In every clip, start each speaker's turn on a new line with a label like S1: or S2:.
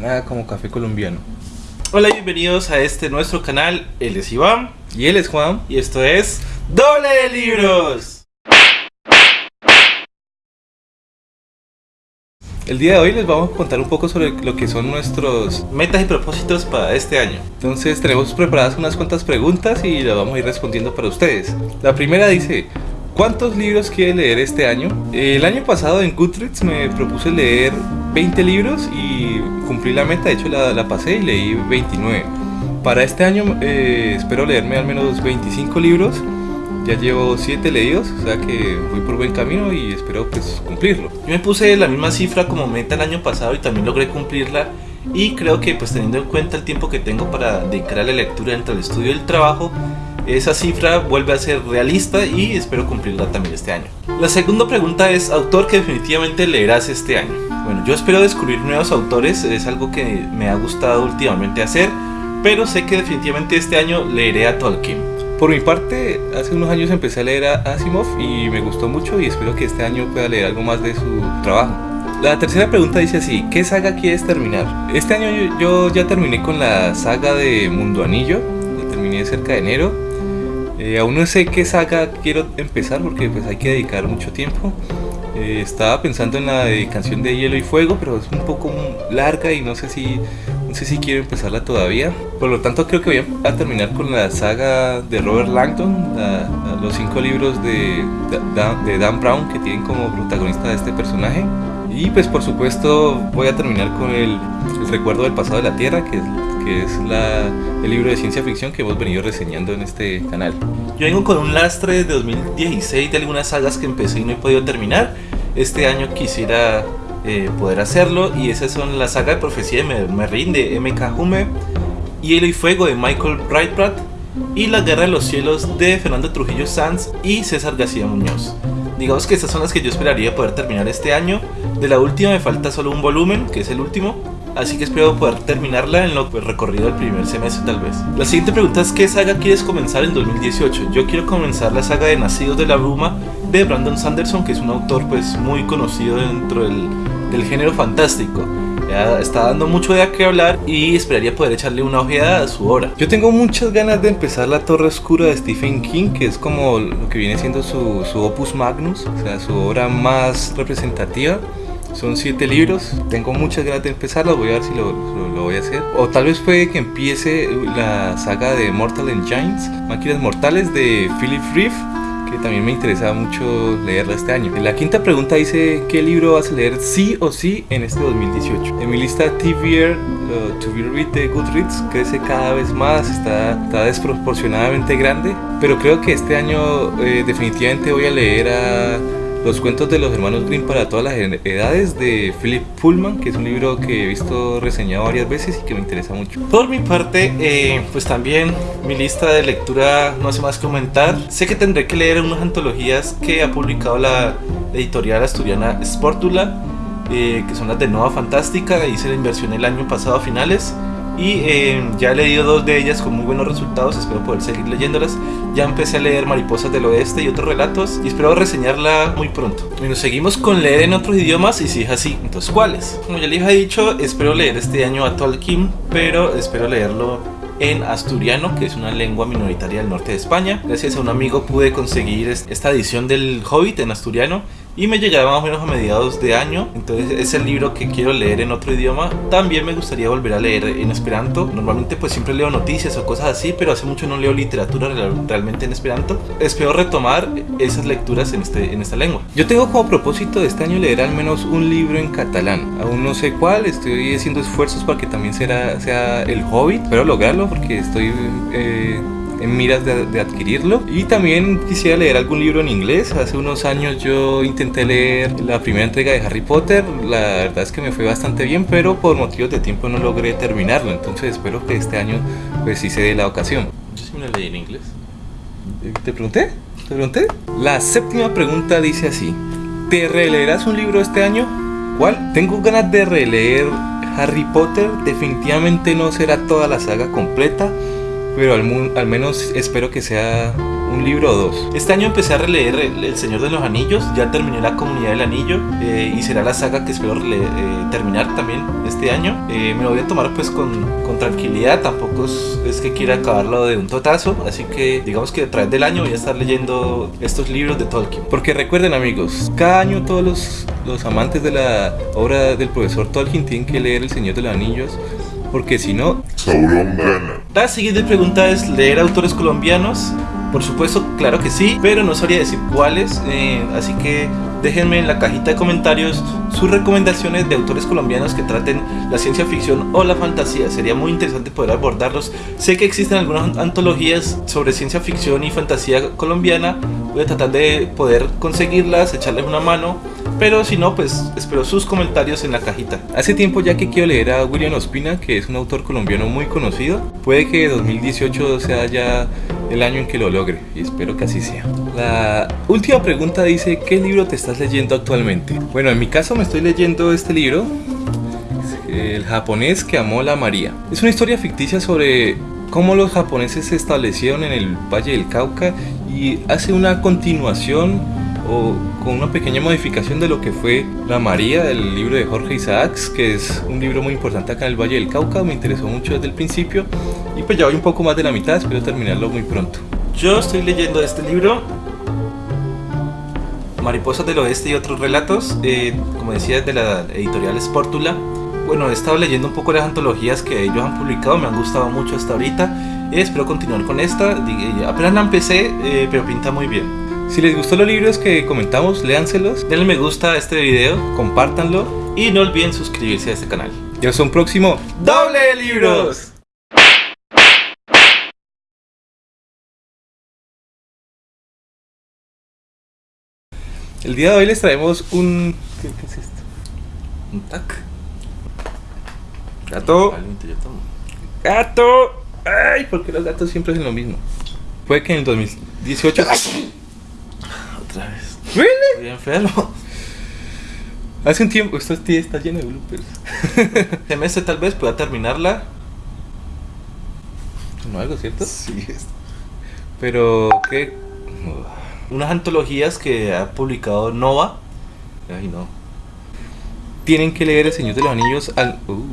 S1: Nada como café colombiano.
S2: Hola y bienvenidos a este nuestro canal. Él es Iván.
S1: Y él es Juan.
S2: Y esto es Doble de Libros.
S1: El día de hoy les vamos a contar un poco sobre lo que son nuestros
S2: metas y propósitos para este año.
S1: Entonces tenemos preparadas unas cuantas preguntas y las vamos a ir respondiendo para ustedes. La primera dice, ¿cuántos libros quiere leer este año? El año pasado en Goodreads me propuse leer 20 libros y cumplí la meta, de hecho la, pasé y leí 29. Para este año eh, espero leerme al menos 25 libros ya llevo 7 leídos, o sea que voy por buen camino y espero pues cumplirlo.
S2: Yo me puse la misma cifra como meta el año pasado y también logré cumplirla y creo que pues teniendo en cuenta el tiempo que tengo para dedicar a la lectura entre el estudio y el trabajo, esa cifra vuelve a ser realista y espero cumplirla también este año. La segunda pregunta es, autor que definitivamente leerás este año. Bueno, yo espero descubrir nuevos autores, es algo que me ha gustado últimamente hacer, pero sé que definitivamente este año leeré a Tolkien.
S1: Por mi parte, hace unos años empecé a leer a Asimov y me gustó mucho y espero que este año pueda leer algo más de su trabajo. La tercera pregunta dice así, ¿qué saga quieres terminar? Este año yo, ya terminé con la saga de Mundo Anillo, la terminé cerca de enero. Eh, aún no sé qué saga quiero empezar porque pues hay que dedicar mucho tiempo. Eh, estaba pensando en la de Canción de Hielo y Fuego, pero es un poco larga y no sé si no sé si quiero empezarla todavía. Por lo tanto, creo que voy a terminar con la saga de Robert Langton, los cinco libros de, de, Dan Brown que tienen como protagonista a este personaje. Y pues por supuesto voy a terminar con el, recuerdo del pasado de la Tierra, que es, el libro de ciencia ficción que hemos venido reseñando en este canal.
S2: Yo vengo con un lastre de 2016 de algunas sagas que empecé y no he podido terminar. Este año quisiera eh, poder hacerlo. Y esas son la saga de profecía de Merrin de M.K. Hume, Hielo y Fuego de Michael Breitbart y La Guerra de los Cielos de Fernando Trujillo Sanz y César García Muñoz. Digamos que estas son las que yo esperaría poder terminar este año. De la última me falta solo un volumen, que es el último. Así que espero poder terminarla en lo recorrido del primer semestre tal vez. La siguiente pregunta es ¿qué saga quieres comenzar en 2018? Yo quiero comenzar la saga de Nacidos de la Bruma de Brandon Sanderson, que es un autor pues muy conocido dentro del del género fantástico. Ya está dando mucho de qué hablar y esperaría poder echarle una ojeada a su obra.
S1: Yo tengo muchas ganas de empezar La Torre Oscura de Stephen King, que es como lo que viene siendo su, su opus magnus, o sea, su obra más representativa. Son siete libros, tengo muchas ganas de empezarlo, voy a ver si lo, lo, voy a hacer. O tal vez puede que empiece la saga de Mortal Engines, Máquinas Mortales de Philip Reeve que también me interesaba mucho leerla este año. La quinta pregunta dice, ¿qué libro vas a leer sí o sí en este 2018? En mi lista TVR, uh, To Be Read de Goodreads crece cada vez más, está, está desproporcionadamente grande, pero creo que este año eh, definitivamente voy a leer a los cuentos de los hermanos Grimm para todas las edades de Philip Pullman, que es un libro que he visto reseñado varias veces y que me interesa mucho.
S2: Por mi parte, eh, pues también mi lista de lectura no hace más que aumentar. Sé que tendré que leer unas antologías que ha publicado la editorial asturiana Sportula, eh, que son las de Nova Fantástica, hice la inversión el año pasado a finales y eh, ya he leído dos de ellas con muy buenos resultados, espero poder seguir leyéndolas. Ya empecé a leer Mariposas del Oeste y otros relatos y espero reseñarla muy pronto. Bueno, seguimos con leer en otros idiomas y si es así, entonces ¿cuáles? Como ya les he dicho, espero leer este año a Tolkien, pero espero leerlo en asturiano, que es una lengua minoritaria del norte de España. Gracias a un amigo pude conseguir esta edición del Hobbit en asturiano y me llegará más o menos a mediados de año. Entonces es el libro que quiero leer en otro idioma. También me gustaría volver a leer en esperanto. Normalmente pues siempre leo noticias o cosas así, pero hace mucho no leo literatura realmente en esperanto. Espero retomar esas lecturas en, este, en esta lengua.
S1: Yo tengo como propósito de este año leer al menos un libro en catalán. Aún no sé cuál, estoy haciendo esfuerzos para que también sea, sea El Hobbit. Espero lograrlo porque estoy... Eh, en miras de, adquirirlo. Y también quisiera leer algún libro en inglés. Hace unos años yo intenté leer la primera entrega de Harry Potter. La verdad es que me fue bastante bien, pero por motivos de tiempo no logré terminarlo. Entonces espero que este año pues sí se dé la ocasión.
S2: Yo sí me la leí en inglés.
S1: ¿Te pregunté? ¿Te pregunté? La séptima pregunta dice así. ¿Te releerás un libro este año? ¿Cuál? Tengo ganas de releer Harry Potter. Definitivamente no será toda la saga completa pero al, al, menos espero que sea un libro o dos.
S2: Este año empecé a releer El, El Señor de los Anillos, ya terminé la Comunidad del Anillo eh, y será la saga que espero eh, terminar también este año. Eh, me lo voy a tomar pues con, con tranquilidad, tampoco es, es que quiera acabarlo de un totazo, así que digamos que a través del año voy a estar leyendo estos libros de Tolkien.
S1: Porque recuerden amigos, cada año todos los, los amantes de la obra del profesor Tolkien tienen que leer El Señor de los Anillos, porque si no,
S3: Sauron gana.
S2: La siguiente pregunta es leer autores colombianos. Por supuesto, claro que sí, pero no sabría decir cuáles, eh, así que déjenme en la cajita de comentarios sus recomendaciones de autores colombianos que traten la ciencia ficción o la fantasía. Sería muy interesante poder abordarlos. Sé que existen algunas antologías sobre ciencia ficción y fantasía colombiana. Voy a tratar de poder conseguirlas, echarles una mano. Pero si no, pues espero sus comentarios en la cajita.
S1: hace tiempo ya que quiero leer a William Ospina, que es un autor colombiano muy conocido. Puede que 2018 sea ya el año en que lo logre, y espero que así sea. La última pregunta dice, ¿qué libro te estás leyendo actualmente? Bueno, en mi caso me estoy leyendo este libro, El japonés que amó la María. Es una historia ficticia sobre cómo los japoneses se establecieron en el Valle del Cauca y hace una continuación o con una pequeña modificación de lo que fue La María, del libro de Jorge Isaacs, que es un libro muy importante acá en el Valle del Cauca, me interesó mucho desde el principio y pues ya voy un poco más de la mitad, espero terminarlo muy pronto.
S2: Yo estoy leyendo este libro, Mariposas del Oeste y otros relatos, eh, como decía, de la editorial Sportula. Bueno, he estado leyendo un poco las antologías que ellos han publicado, me han gustado mucho hasta ahorita. y espero continuar con esta. Di- Apenas la empecé, eh, pero pinta muy bien.
S1: Si les gustó los libros que comentamos, léanselos,
S2: Denle me gusta a este video
S1: compártanlo
S2: y no olviden suscribirse a este canal.
S1: y hasta un próximo
S2: ¡Doble de libros!
S1: El día de hoy les traemos un... ¿Qué, qué es esto?
S2: Un tac.
S1: Gato. ¡Gato! ¡Ay! Porque los gatos siempre hacen lo mismo. Puede que en el 2018...
S2: Otra vez.
S1: ¿Really?
S2: Estoy enfermo.
S1: Hace un tiempo... Esto sí está lleno de bloopers.
S2: Este mes tal vez pueda terminarla.
S1: No algo, ¿cierto?
S2: Sí, es
S1: Pero... ¿Qué?
S2: unas antologías que ha publicado Nova. Ay, no.
S1: Tienen que leer El Señor de los Anillos al... Uh.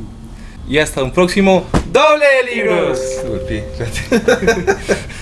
S1: Y hasta un próximo...
S2: ¡Doble de libros!